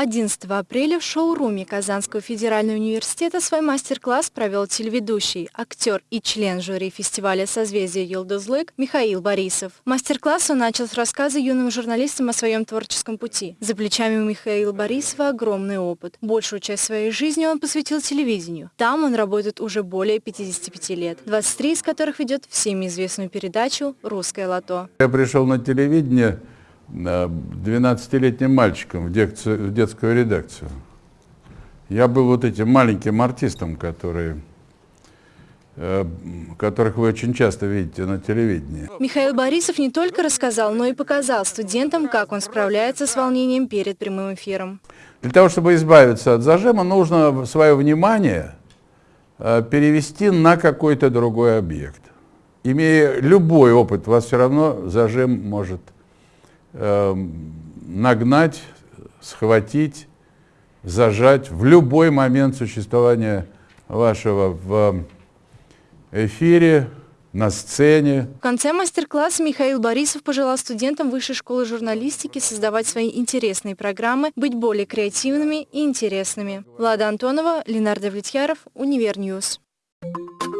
11 апреля в шоуруме Казанского федерального университета свой мастер-класс провел телеведущий, актер и член жюри фестиваля «Созвездие Йылдызлык» Михаил Борисов. Мастер-класс он начал с рассказа юным журналистам о своем творческом пути. За плечами у Михаила Борисова огромный опыт. Большую часть своей жизни он посвятил телевидению. Там он работает уже более 55 лет, 23 из которых ведет всеми известную передачу «Русское лото». Я пришел на телевидение 12-летним мальчиком в, декцию, в детскую редакцию. Я был вот этим маленьким артистом, который э, которых вы очень часто видите на телевидении. Михаил Борисов не только рассказал, но и показал студентам, как он справляется с волнением перед прямым эфиром. Для того, чтобы избавиться от зажима, нужно свое внимание э, перевести на какой-то другой объект. Имея любой опыт, вас все равно зажим может Эм, нагнать, схватить, зажать в любой момент существования вашего в эфире, на сцене. В конце мастер-класса Михаил Борисов пожелал студентам Высшей школы журналистики создавать свои интересные программы, быть более креативными и интересными. Влада Антонова, Ленардо Влетьяров, Универньюз. Thank you.